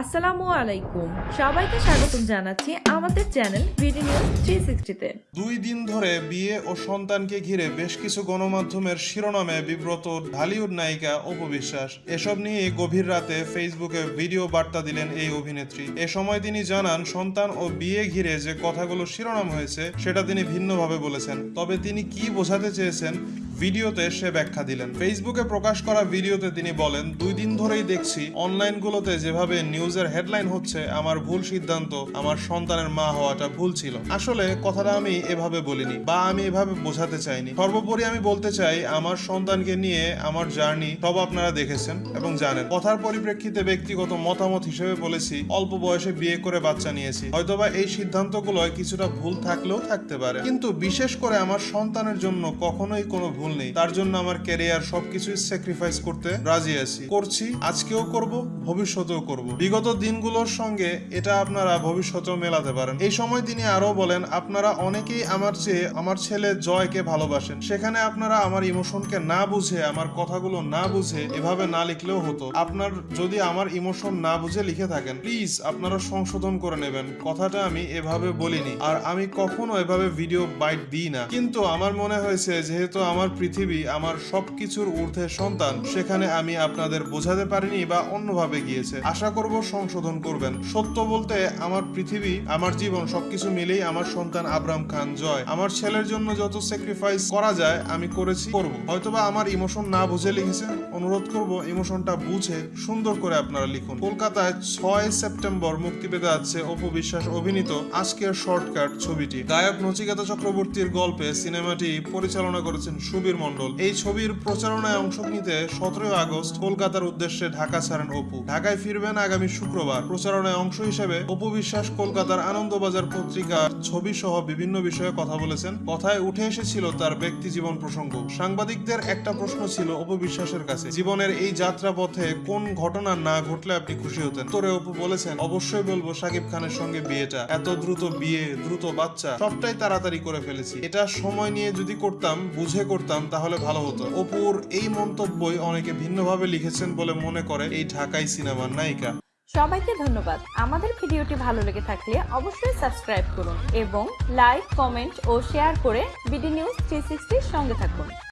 আসসালামু আলাইকুম। সবাইকে স্বাগতম জানাচ্ছি আমাদের চ্যানেল নিউজ দুই দিন ধরে বিয়ে ও সন্তানকে ঘিরে বেশ কিছু গণমাধ্যমের শিরোনামে বিব্রত ঢালিউড নায়িকা অপবিশ্বাস এসব নিয়ে গভীর রাতে ফেসবুকে ভিডিও বার্তা দিলেন এই অভিনেত্রী। এ সময় তিনি জানান, সন্তান ও বিয়ে ঘিরে যে কথাগুলো শিরোনাম হয়েছে, সেটা তিনি ভিন্নভাবে বলেছেন। তবে তিনি কি বোঝাতে চেয়েছেন, ভিডিওতে সে ব্যাখ্যা দিলেন। ফেসবুকে প্রকাশ করা ভিডিওতে তিনি বলেন, দুই দিন ধরেই দেখছি, অনলাইনগুলোতে যেভাবে নিউজের হেডলাইন হচ্ছে, আমার ভুল সিদ্ধান্ত, আমার সন্তানের মা হওয়াটা ভুল ছিল। আসলে কথাটা আমি এভাবে বলিনি, বা আমি এভাবে বোঝাতে চাইনি। সর্বোপরি আমি বলতে চাই, আমার সন্তানকে নিয়ে আমার জার্নি সব আপনারা দেখেছেন এবং জানেন। কথার পরিপ্রেক্ষিতে ব্যক্তিগত মতামত হিসেবে বলেছি, অল্প বয়সে বিয়ে করে বাচ্চা নিয়েছি। হয়তোবা এই সিদ্ধান্তগুলোয় কিছুটা ভুল থাকলেও থাকতে পারে। কিন্তু বিশেষ করে আমার সন্তানের জন্য কখনোই কোনো ভুল নেই। তার জন্য আমার ক্যারিয়ার সবকিছুই স্যাক্রিফাইস করতে রাজি আছি। করছি, আজকেও করব, ভবিষ্যতেও করব। বিগত দিনগুলোর সঙ্গে এটা আপনারা ভবিষ্যতেও মেলাতে পারেন। এই সময় তিনি আরও বলেন, আপনারা অনেকেই আমার চেয়ে আমার ছেলে জয়কে ভালোবাসেন। সেখানে আপনারা আমার ইমোশনকে না বুঝে, আমার কথাগুলো না বুঝে এভাবে না লিখলেও হতো। আপনার যদি আমার ইমোশন না বুঝে লিখে থাকেন, প্লিজ আপনারা সংশোধন করে নেবেন। কথাটা আমি এভাবে বলিনি আর আমি কখনো এভাবে ভিডিও বাইট দিই না। কিন্তু আমার মনে হয়েছে, যেহেতু আমার পৃথিবী, আমার সবকিছুর ঊর্ধ্বে সন্তান, সেখানে আমি আপনাদের বোঝাতে পারিনি বা অন্যভাবে গিয়েছে। আশা করব সংশোধন করবেন। সত্য বলতে, আমার পৃথিবী, আমার জীবন, সবকিছু মিলেই আমার সন্তান আবরাম খান জয়। আমার ছেলের জন্য যত স্যাক্রিফাইস করা যায়, আমি করেছি, করব। হয়তোবা আমার ইমোশন না বুঝে লিখেছেন, অনুরোধ করব ইমোশনটা বুঝে, সুন্দর করে আপনারা লিখুন। কলকাতায় ছয় সেপ্টেম্বর মুক্তি পেতে যাচ্ছে অপু বিশ্বাস অভিনীত আজকের শর্টকাট ছবিটি। গায়ক নচিকেতা চক্রবর্তীর গল্পে সিনেমাটি পরিচালনা করেছেন সুবীর মন্ডল এই ছবির প্রচারণায় অংশ নিতে সতেরোই আগস্ট কলকাতার উদ্দেশ্যে ঢাকা ছাড়েন অপু। ঢাকায় ফিরবেন আগামী শুক্রবার প্রচারণায় অংশ হিসেবে অপু বিশ্বাস কলকাতার আনন্দবাজার পত্রিকার ছবি সহ বিভিন্ন বিষয়ে কথা বলেছেন। কথায় উঠে এসেছিল তার ব্যক্তি জীবন প্রসঙ্গ। সাংবাদিকদের একটা প্রশ্ন ছিল অপু বিশ্বাসের কাছে, জীবনের এই যাত্রা পথে কোন ঘটনা না ঘটলে আপনি খুশি হতেন? তোরে অপু বলেছেন, অবশ্যই বলব সাকিব খানের সঙ্গে বিয়েটা। এত দ্রুত বিয়ে, দ্রুত বাচ্চা, সবটাই তাড়াতাড়ি করে ফেলেছি। এটা সময় নিয়ে যদি করতাম, বুঝে করতাম, তাহলে ভালো হতো। অপুর এই মন্তব্যই অনেকে ভিন্নভাবে লিখেছেন বলে মনে করে এই ঢাকাই সিনেমার নায়িকা। সবাইকে ধন্যবাদ। আমাদের ভিডিওটি ভালো লেগে থাকলে অবশ্যই সাবস্ক্রাইব করুন এবং লাইক, কমেন্ট ও শেয়ার করে বিডি নিউজ থ্রি সঙ্গে থাকুন।